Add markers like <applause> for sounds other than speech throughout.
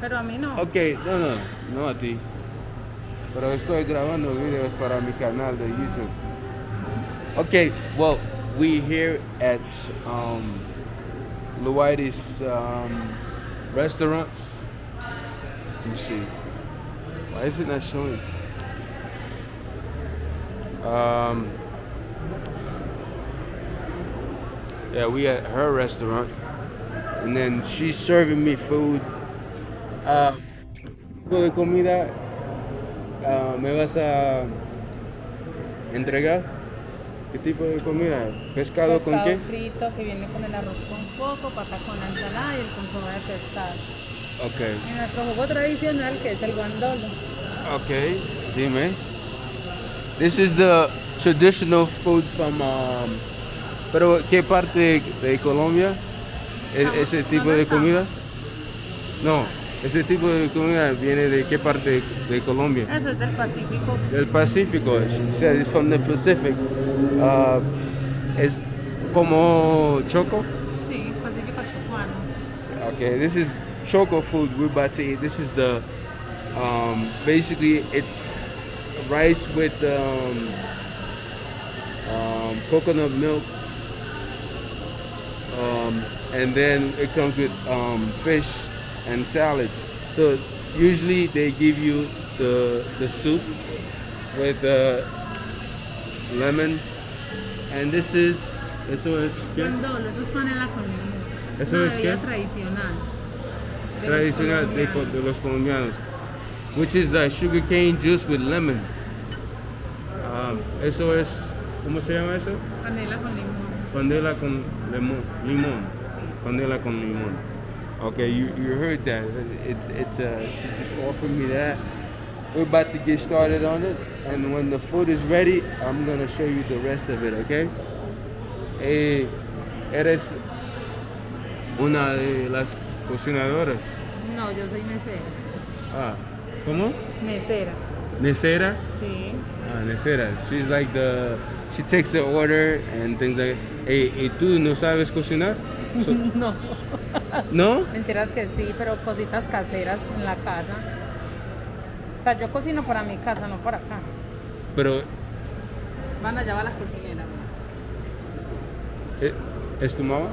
Pero a mí no. Ok, no, no, no a ti. Pero estoy grabando videos para mi canal de YouTube. Okay, well, we here at um, um, restaurant. Let me see. Why is it not showing? Um, yeah, we at her restaurant, and then she's serving me food. Uh, tipo de comida uh, me vas a entregar? ¿Qué tipo de comida? ¿Pescado, con Pescado qué? frito que viene con el arroz con coco, papa con la ensalada y el consomé de pescado. Ok, Y nuestro jugo tradicional que es el guandolo. ok, dime. This is the traditional food from, um, pero ¿qué parte de Colombia? ¿E- ¿Ese tipo ¿dónde de comida? No, ese tipo de comida viene de qué parte de Colombia? Eso es del Pacífico. Del Pacífico, she said it's from the Pacific. Uh, es como choco. Sí, Pacífico chocuano. Okay, this is choco food we're about to eat. This is the um, basically it's rice with um, um, coconut milk, um, and then it comes with um, fish and salad. So usually they give you the the soup with uh, lemon, and this is eso es ¿qué? Guandolo, eso es panela con limón. ¿Eso Una es qué? tradicional. de los tradicional de, de los colombianos, which is the sugar cane juice with lemon. Um, eso es, ¿cómo se llama eso? Panela con limón. Panela con limón. limón. Sí. Panela con limón. Okay, you, you heard that. It's it's uh, she just offered me that. We're about to get started on it, and when the food is ready, I'm gonna show you the rest of it. Okay? Eh, eres una de las cocinadoras. No, yo soy mesera. Ah, ¿cómo? Mesera. Necera? Sí. Ah, Necera. She's like the, she takes the order and things like ¿y tú no sabes cocinar? So- <laughs> No. ¿No? Mentiras que sí, pero cositas caseras en la casa. O sea, yo cocino para mi casa, no para acá. Pero, Van allá va la cocinera. ¿eh, ¿es tu mamá?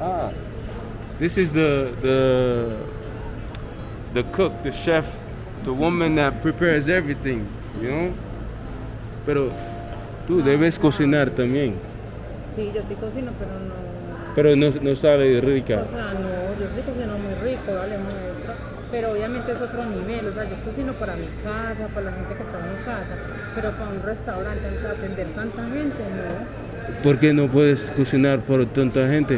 Ah. This is the, the, the cook, the chef, the woman that prepares everything, you know? Pero tú debes cocinar también. Sí, yo sí cocino, pero no. Pero no, no sabe rica. O sea, no, yo sí cocino muy rico, vale, muestra. Pero obviamente es otro nivel. O sea, yo cocino para mi casa, para la gente que está en mi casa. Pero para un restaurante, atender tanta gente, no. ¿Por qué no puedes cocinar por tanta gente?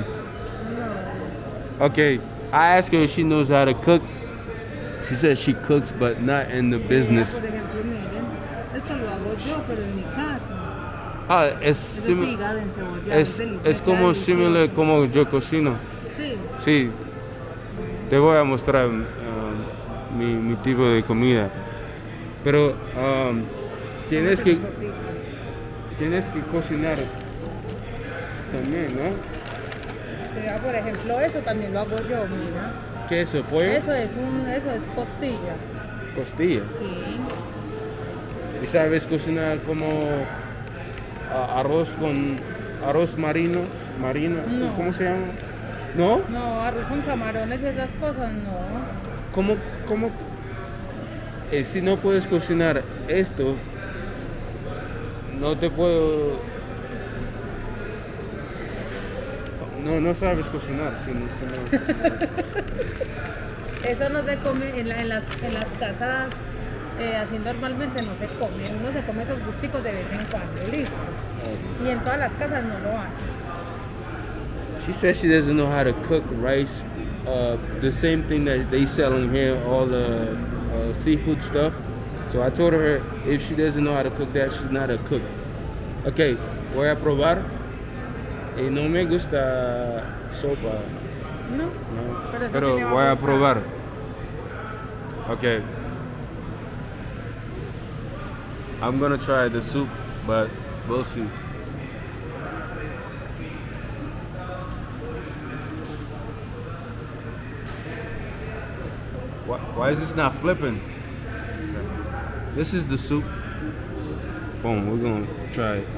No. Okay, I asked her if she knows how to cook. She says she cooks, but not in the business. Por ejemplo, miren, esto lo hago yo, pero en mi casa. Ah, es, Eso sí, es, es como similar como yo cocino. Sí. Sí, te voy a mostrar um, mi, mi tipo de comida. Pero um, tienes que tienes que cocinar también, ¿no? Por ejemplo, eso también lo hago yo, mira. Queso, pollo, Eso es un, eso es costilla. costilla. Sí. ¿Y sabes cocinar como arroz con arroz marino? Marino, No. ¿cómo se llama? ¿No? No, arroz con camarones esas cosas, no. ¿Cómo, cómo? eh, si no puedes cocinar esto, no te puedo... No, no sabes cocinar. Si, no- si no- si <laughs> no- Eso no se come en, la- en las, en las casas, eh, así normalmente no se come. Uno se come esos gusticos de vez en cuando, listo. Y en todas las casas no lo hacen. She says she doesn't know how to cook rice. Uh, the same thing that they sell in here, all the uh, seafood stuff. So I told her if she doesn't know how to cook that, she's not a cook. Okay, voy a probar. Y no me gusta sopa. ¿No? No, Pero eso pero sí le va a a probar. Okay. I'm gonna try the soup, but we'll see. Why, is this not flipping? This is the soup. Boom, we're gonna try it.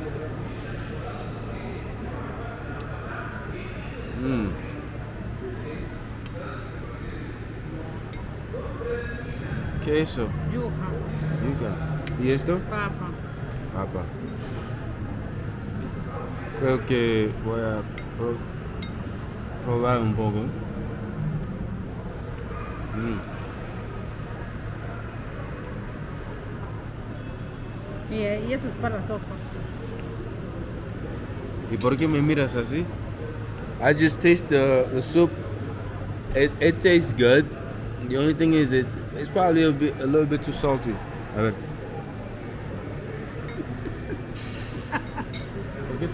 Mmm. Queso, Yuca, yuca. ¿Y esto? papa. Papa. Creo que voy a pro- probar un poco. Mm. Y, y eso es para la sopa. ¿Y por qué me miras así? I just taste the, the soup. It, it tastes good. The only thing is it's it's probably a bit a little bit too salty. A ver.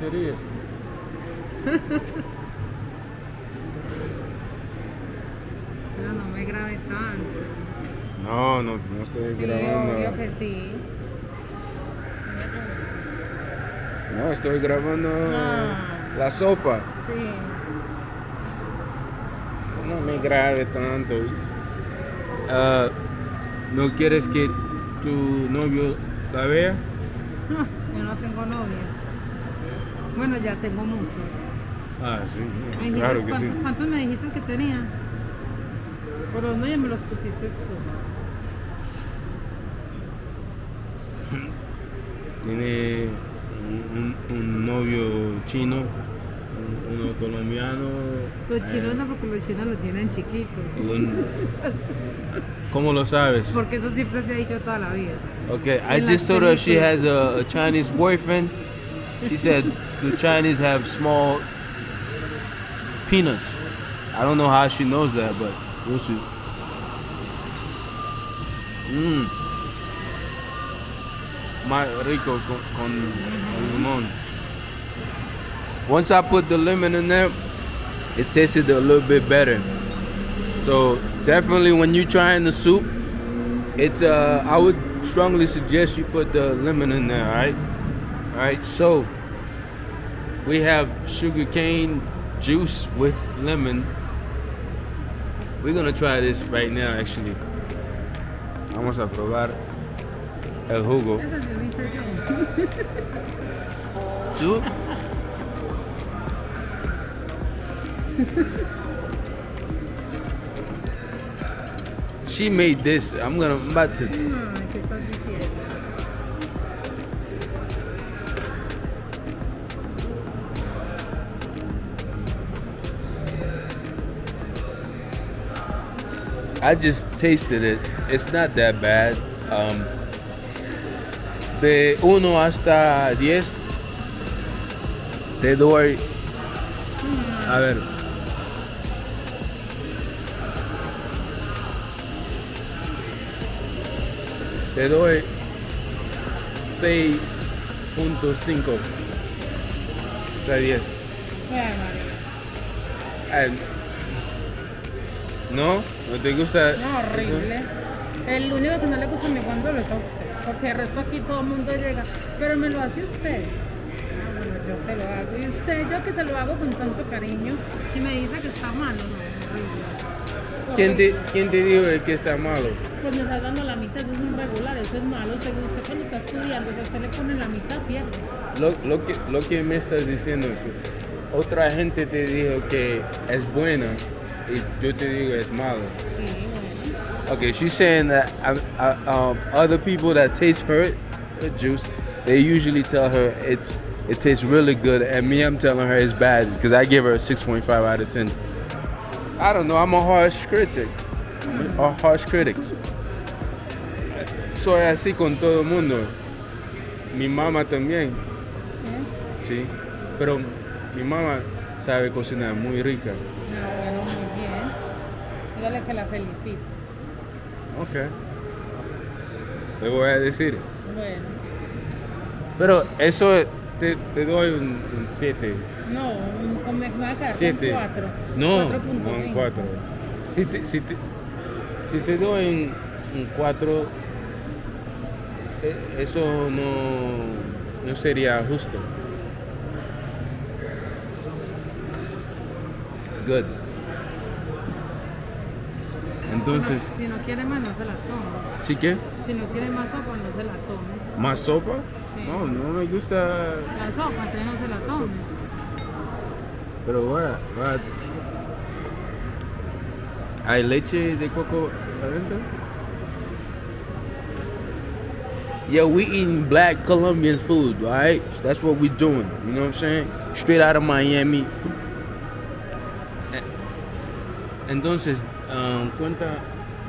Te ríes? <laughs> Pero no me grabe tanto. No, no, no estoy Sí, grabando. obvio que sí. No, estoy grabando Ah. la sopa. Sí. No me grabe tanto. Ah, ¿No quieres que tu novio la vea? Ah, <laughs> Yo no tengo novia. Bueno, ya tengo muchos. Ah, ¿Me sí, dijiste claro que sí. cuántos, cuántos me dijiste que tenía? Por los medios me los pusiste tú. <laughs> Tiene un, un- un novio chino, un- uno colombiano. Los eh, chinos no, porque los chinos lo tienen un- ¿Cómo lo sabes? Porque eso siempre se ha dicho toda la vida. Okay, I En just told her she has a, a Chinese boyfriend. She said the Chinese have small penis. I don't know how she knows that, but we'll see. Mmm. Más rico con, con limón. Once I put the lemon in there, it tasted a little bit better. So definitely when you're trying the soup, it's uh I would strongly suggest you put the lemon in there, alright? Alright, so we have sugarcane juice with lemon. We're gonna try this right now actually. Vamos a probar el jugo. Eso se lo hice yo. ¿Tú? She made this. I'm gonna I'm about to I just tasted it. It's not that bad. Um, de 1 hasta 10, te doy. A ver. Te doy 6.5 de 10. Ay, María. Ay, ¿No? ¿No te gusta? No, horrible. El único que no le gusta a mi guandolo es a usted. Porque el resto aquí todo el mundo llega. Pero me lo hace usted. Ah, bueno, yo se lo hago. Y usted, yo que se lo hago con tanto cariño. Y me dice que está malo. No. ¿Quién te, Horrible. ¿Quién te dijo que está malo? Pues me está dando la mitad, eso es un regular, eso es malo. Según usted cuando está estudiando, si a usted le pone la mitad, pierde. Lo, lo, que, lo que me estás diciendo es que otra gente te dijo que es buena yo te digo es malo. Sí, bueno. Okay, she's saying that uh, uh, um, other people that taste her, her juice, they usually tell her it's it tastes really good, and me, I'm telling her it's bad because I give her a 6.5 out of 10. I don't know. I'm a harsh critic. I'm a harsh critic. Soy así con todo el mundo. Mi mamá también. ¿Eh? Sí, pero mi mamá sabe cocinar muy rica. No, Dígale que la felicito. Ok. Le voy a decir. Bueno, Pero eso te, te doy un 7. no, un, con- me va a quedar con 7. 4. No, no un 4. Si te, si, te, si te doy un 4, eso no, no sería justo. Good. Entonces, Si no, si no quiere más, no se la toma. ¿sí qué? Si no quiere más sopa, no se la tome. ¿Más sopa? Sí. No, no me gusta. La sopa, entonces no se la tome. Pero what? What? ¿Hay leche de coco adentro? Yeah, we eating black Colombian food, right? So that's what we doing. You know what I'm saying? Straight out of Miami. Eh, Entonces, um, cuenta,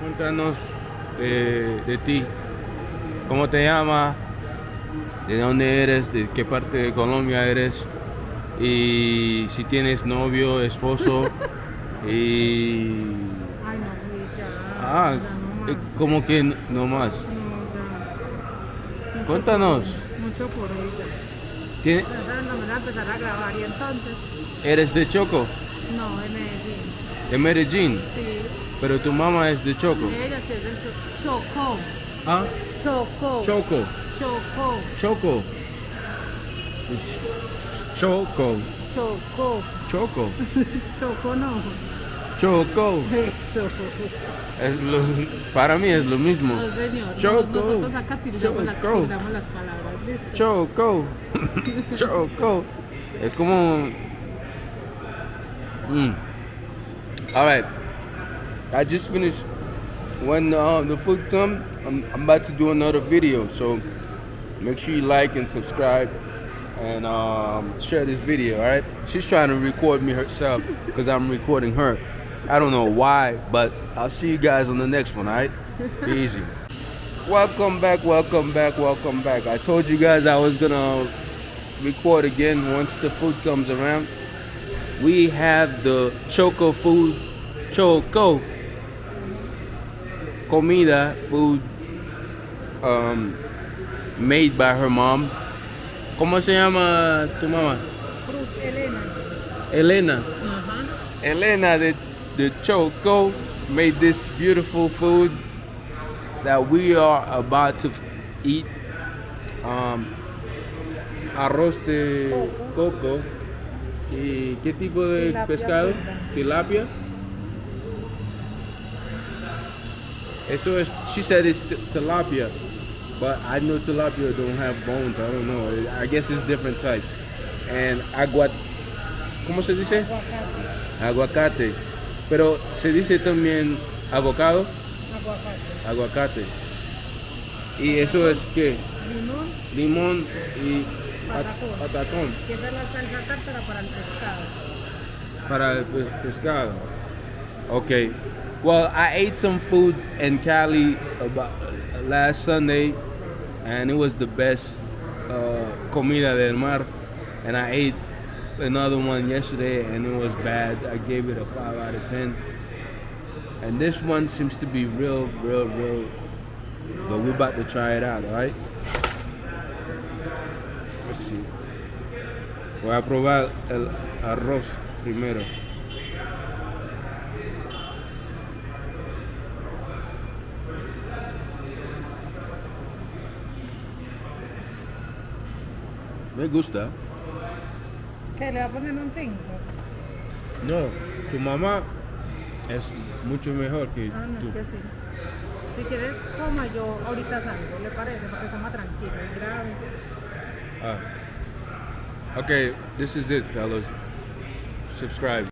cuéntanos de, de ti. ¿Cómo te llamas? ¿De dónde eres? ¿De qué parte de Colombia eres? Y si tienes novio, esposo. <laughs> y. Ay, no, güey, ya. Ah, ya no eh, como que no más. No. Mucho Cuéntanos. por- Mucho por ella. Tiene- Entonces no me voy a empezar a grabar y entonces, ¿Eres de Choco? no, Medellín. De Medellín. Sí, Pero tu mamá es de Choco. ella sí es del Cho- Chocó. Ah, Chocó. Choco. Chocó. Choco. Choco. Chocó. Choco. <laughs> Chocó no. Choco. Eso. Es lo- para mí es lo mismo. No, señor. Choco. Nosotros acá las, Choco. tiramos las palabras. ¿listo? Choco. <laughs> Choco. Es como. Mm. All right. I just finished. When uh, the food come, I'm, I'm about to do another video. So make sure you like and subscribe and um, share this video. All right. She's trying to record me herself because I'm recording her. I don't know why, but I'll see you guys on the next one. All right. Be <laughs> easy. Welcome back, welcome back, welcome back. I told you guys I was gonna record again once the food comes around. We have the Choco food, Choco comida food um, made by her mom. ¿Cómo se llama tu mamá? Cruz Elena. Elena. Ajá. Elena de, de Choco made this beautiful food that we are about to eat. Um, arroz de coco. ¿Y qué tipo de Tilapia pescado? frita. Tilapia. Eso es, she said it's tilapia, but I know tilapia don't have bones. I don't know. I guess it's different types. And agua, ¿cómo se dice? Aguacate. Aguacate. Pero se dice también avocado, Aguacate. aguacate. Y eso es que Limón. limón y Patacón. patacón Que es la salsa tártara para el pescado. para el pescado. Okay. Well, I ate some food in Cali about last Sunday, and it was the best uh, comida del mar. And I ate another one yesterday, and it was bad. I gave it a five out of ten. And this one seems to be real, real, real. But we're about to try it out, all right? Let's see. Voy a probar el arroz primero. Me gusta. Que le va a poner un 5. No, tu mamá es mucho mejor que Ah, no, tú. es que sí. Si quieres, coma yo ahorita salgo, ¿le parece? Porque coma tranquilo, grave. Ah. Okay, this is it, fellas. Subscribe.